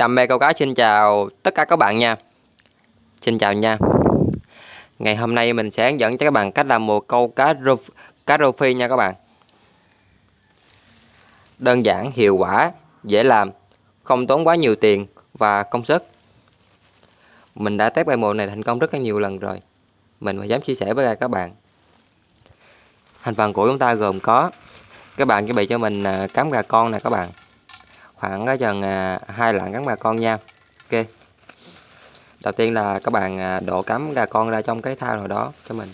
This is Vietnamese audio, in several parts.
Đam mê câu cá xin chào tất cả các bạn nha. Xin chào nha. Ngày hôm nay mình sẽ hướng dẫn cho các bạn cách làm một câu cá rô, cá rô phi nha các bạn. Đơn giản, hiệu quả, dễ làm Không tốn quá nhiều tiền và công sức. Mình đã test bài mồi này thành công rất là nhiều lần rồi. Mình mới dám chia sẻ với các bạn. Thành phần của chúng ta gồm có Các bạn chuẩn bị cho mình à, cám gà con nè các bạn khoảng ờ, ở chừng à, hai lạng cắn bà con nha. Ok. Đầu tiên là các bạn à, đổ cắm gà con ra trong cái thao nào đó cho mình.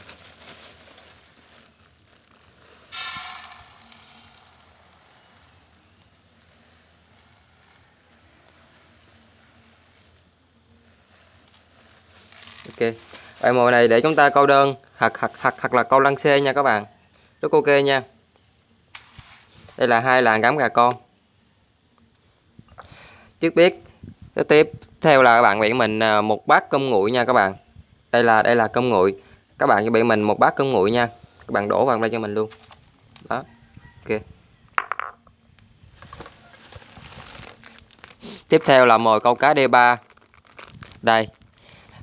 Ok. Bài mồi này để chúng ta câu đơn, hoặc hoặc hoặc hoặc là câu lăng xê nha các bạn. Rất ok nha. Đây là hai làng cắm gà con trước biết tiếp theo là các bạn bị mình à, một bát cơm nguội nha các bạn. Đây là đây là cơm nguội. Các bạn chuẩn bị mình một bát cơm nguội nha. Các bạn đổ vào đây cho mình luôn. Đó. Ok. Tiếp theo là mồi câu cá D3 đây.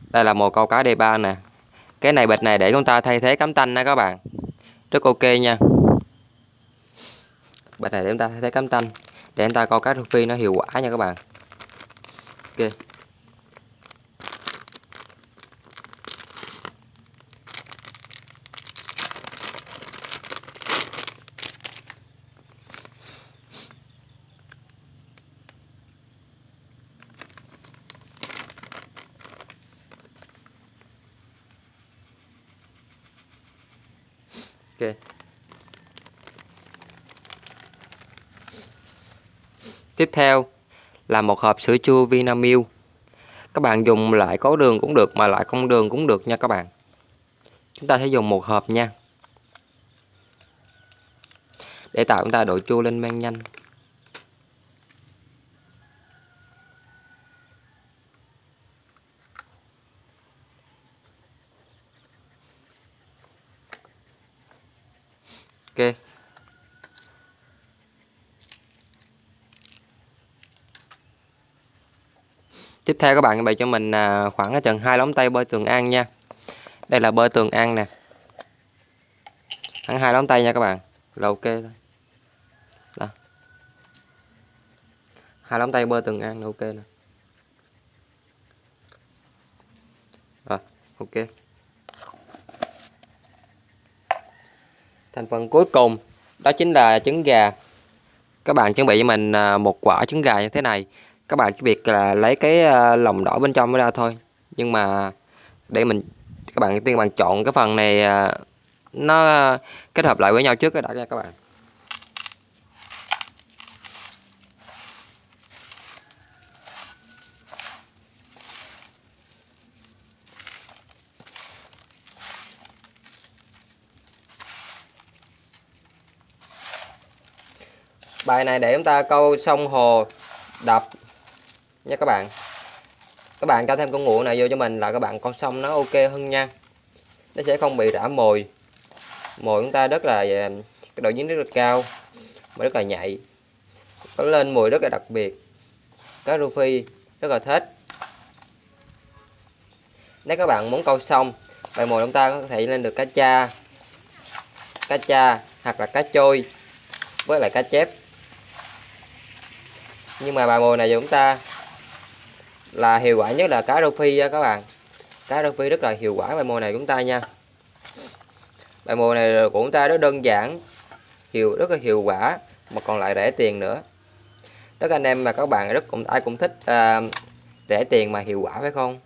Đây là mồi câu cá D3 nè. Cái này bịch này để chúng ta thay thế cắm tanh nha các bạn. Rất ok nha. Bịch này để chúng ta thay thế cắm tanh để chúng ta câu cá rô phi nó hiệu quả nha các bạn. Ok. Ok. Tiếp theo là một hộp sữa chua Vinamilk. Các bạn dùng lại có đường cũng được mà lại không đường cũng được nha các bạn. Chúng ta sẽ dùng một hộp nha. Để tạo chúng ta độ chua lên men nhanh. Ok. Tiếp theo các bạn bày cho mình à, khoảng khoảng chừng hai lóng tay bơi tường an nha. Đây là bơi tường an nè. Khoảng hai lóng tay nha các bạn. Là ok thôi. Đó. Hai lóng tay bơi tường an là ok nè. Rồi, ok. Thành phần cuối cùng, đó chính là trứng gà. Các bạn chuẩn bị cho mình à, một quả trứng gà như thế này các bạn chỉ việc là lấy cái à, lòng đỏ bên trong ra thôi. Nhưng mà để mình, các bạn tiên bạn chọn cái phần này à, nó à, kết hợp lại với nhau trước đã nha các bạn. Bài này để chúng ta câu sông hồ đập nha các bạn. Các bạn cho thêm con ngựa này vô cho mình là các bạn con sông nó ok hơn nha. Nó sẽ không bị rã mồi. Mồi chúng ta rất là à, cái độ dính rất là cao mà rất là nhạy. Có lên mùi rất là đặc biệt. Cá rô phi rất là thích. Nếu các bạn muốn câu xong bài mồi chúng ta có thể lên được cá cha cá cha hoặc là cá trôi với lại cá chép. Nhưng mà bài mồi này chúng ta là hiệu quả nhất là cá rô phi các bạn. Cá rô phi rất là hiệu quả bài mồi này của chúng ta nha. Bài mồi này của chúng ta rất đơn giản hiệu rất là hiệu quả mà còn lại rẻ tiền nữa. Tất anh em mà các bạn rất cũng ai cũng thích à, rẻ tiền mà hiệu quả phải không?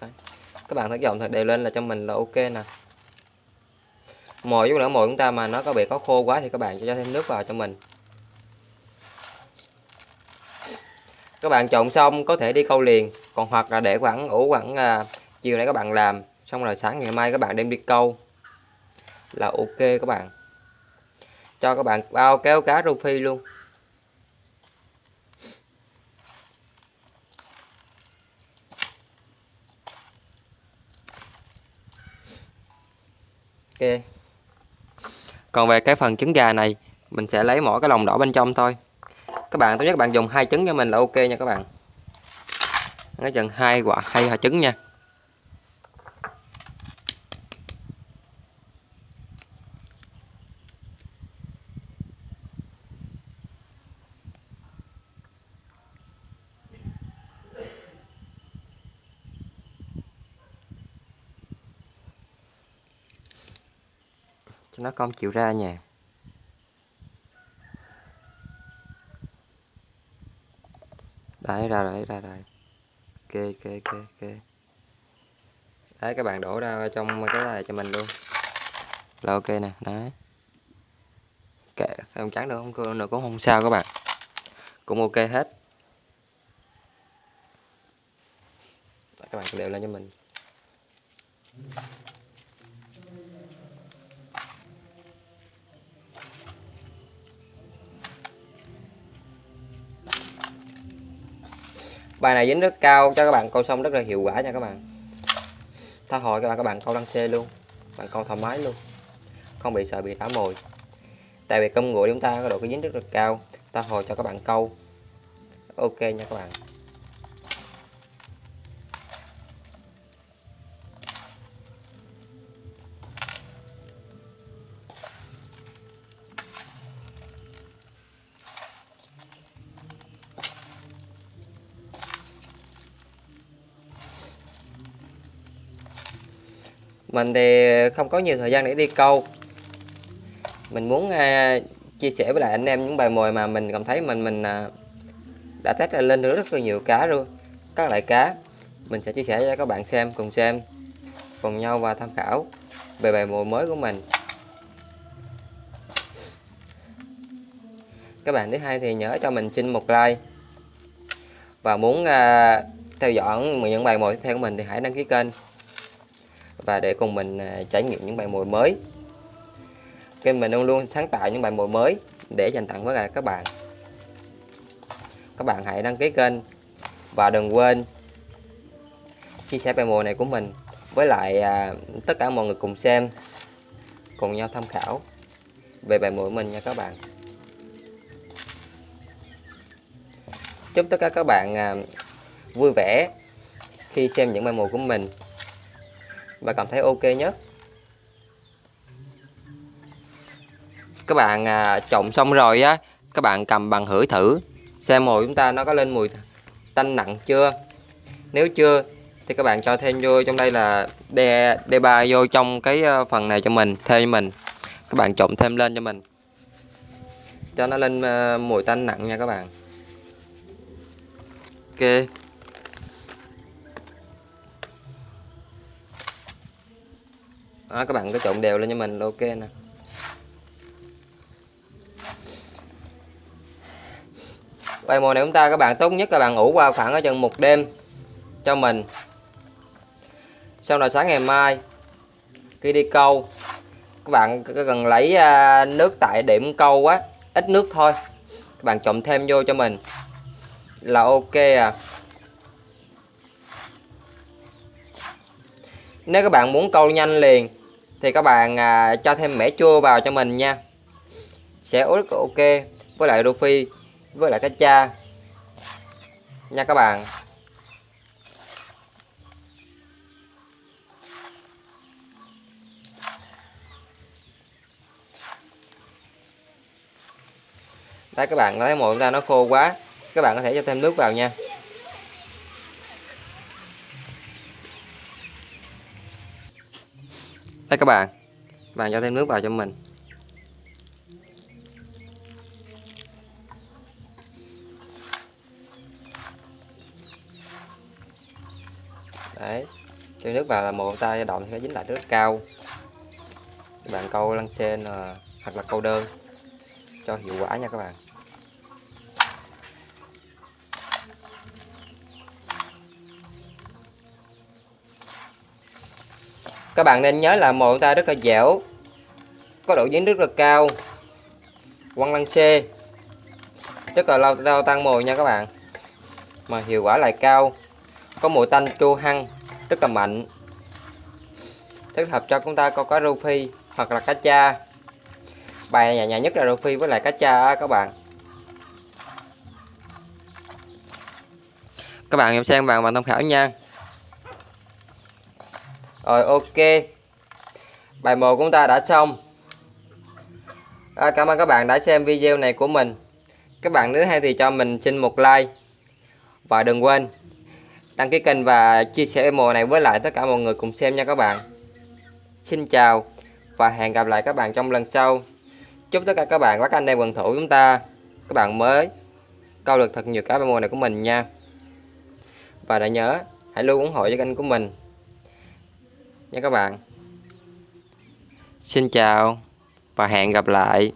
Đấy. các bạn thấy dòng thật đều lên là cho mình là ok nè. Mồi với lỡ mồi chúng ta mà nó có bị có khô quá thì các bạn cho thêm nước vào cho mình. Các bạn trộn xong có thể đi câu liền còn hoặc là để khoảng ủ khoảng à, chiều nay các bạn làm xong rồi sáng ngày mai các bạn đem đi câu. Là ok các bạn. Cho các bạn bao kéo cá rô phi luôn. Ok. Còn về cái phần trứng gà này mình sẽ lấy mỗi cái lòng đỏ bên trong thôi các bạn, tốt nhất các bạn dùng hai trứng cho mình là ok nha các bạn. Nói chừng hai quả hai hạt trứng nha. Cho nó không chịu ra nha đấy, ra đấy ra đây ok ok ok ok đấy, các bạn đổ ra trong cái này cho mình luôn. Là ok nè, đấy. Kệ không trắng nữa không? Nữa cũng không sao các bạn. Cũng ok hết. Các bạn đều lên cho mình. Bài này dính rất cao, cho các bạn câu xong rất là hiệu quả nha các bạn. Tha hồi các bạn các bạn câu đăng xe luôn. Bạn câu thoải mái luôn. Không bị sợ bị đá mồi. Tại vì cơm nguội chúng ta có độ cái dính rất là cao. Ta hồi cho các bạn câu ok nha các bạn. Mình thì không có nhiều thời gian để đi câu. Mình muốn uh, chia sẻ với lại anh em những bài mồi mà mình cảm thấy mình mình uh, đã test lên được rất là nhiều cá luôn. Các loại cá mình sẽ chia sẻ cho các bạn xem cùng xem cùng nhau và tham khảo về bài mồi mới của mình. Các bạn thứ hai thì nhớ cho mình xin một like. Và muốn uh, theo dõi những bài mồi tiếp theo của mình thì hãy đăng ký kênh và để cùng mình à, trải nghiệm những bài mồi mới. Kênh mình luôn luôn sáng tạo những bài mồi mới để dành tặng với các bạn. Các bạn hãy đăng ký kênh và đừng quên chia sẻ bài mồi này của mình với lại à, tất cả mọi người cùng xem cùng nhau tham khảo về bài mồi mình nha các bạn. Chúc tất cả các bạn à, vui vẻ khi xem những bài mồi của mình và cảm thấy ok nhất các bạn à, trộn xong rồi á các bạn cầm bằng hửi thử xem mồi chúng ta nó có lên mùi tanh nặng chưa. Nếu chưa thì các bạn cho thêm vô trong đây là đe đe ba vô trong cái à, phần này cho mình thêm mình. Các bạn trộn thêm lên cho mình. Cho nó lên à, mùi tanh nặng nha các bạn. Ok. Đó, các bạn cứ trộn đều lên cho mình là ok nè. Bài mùa này chúng ta các bạn tốt nhất các bạn ngủ qua khoảng ở chừng một đêm cho mình. Sau đó sáng ngày mai khi đi câu các bạn cần lấy à, nước tại điểm câu á ít nước thôi. Các bạn trộn thêm vô cho mình là ok à. Nếu các bạn muốn câu nhanh liền thì các bạn à, cho thêm mẻ chua vào cho mình nha. Sẽ rất ok với lại rô phi với lại cá cha. Nha các bạn. Đây các bạn thấy mồi ra nó khô quá. Các bạn có thể cho thêm nước vào nha. Đây các bạn bạn cho thêm nước vào cho mình. Đấy, cho nước vào là một tay động sẽ dính lại rất cao. Các bạn câu lăng sen à, hoặc là câu đơn, cho hiệu quả nha các bạn. Các bạn nên nhớ là mồi ta rất là dẻo, có độ dính rất là cao. Quăng lăng xê, rất là lâu lâu tăng mồi nha các bạn. Mà hiệu quả lại cao, có mùi tanh chua hăng, rất là mạnh. Thích hợp cho chúng ta câu cá rô phi hoặc là cá cha. Bài nhà nhà nhất là rô phi với lại cá cha á các bạn. Các bạn em xem bạn và tham khảo nha rồi ok. Bài 1 của chúng ta đã xong. À, cảm ơn các bạn đã xem video này của mình. Các bạn nếu hay thì cho mình xin một like. Và đừng quên đăng ký kênh và chia sẻ mùa này với lại tất cả mọi người cùng xem nha các bạn. Xin chào và hẹn gặp lại các bạn trong lần sau. Chúc tất cả các bạn các anh em quần thủ chúng ta. Các bạn mới câu được thật nhiều cá mùa này của mình nha. Và đã nhớ hãy luôn ủng hộ cho kênh của mình nha các bạn. Xin chào và hẹn gặp lại.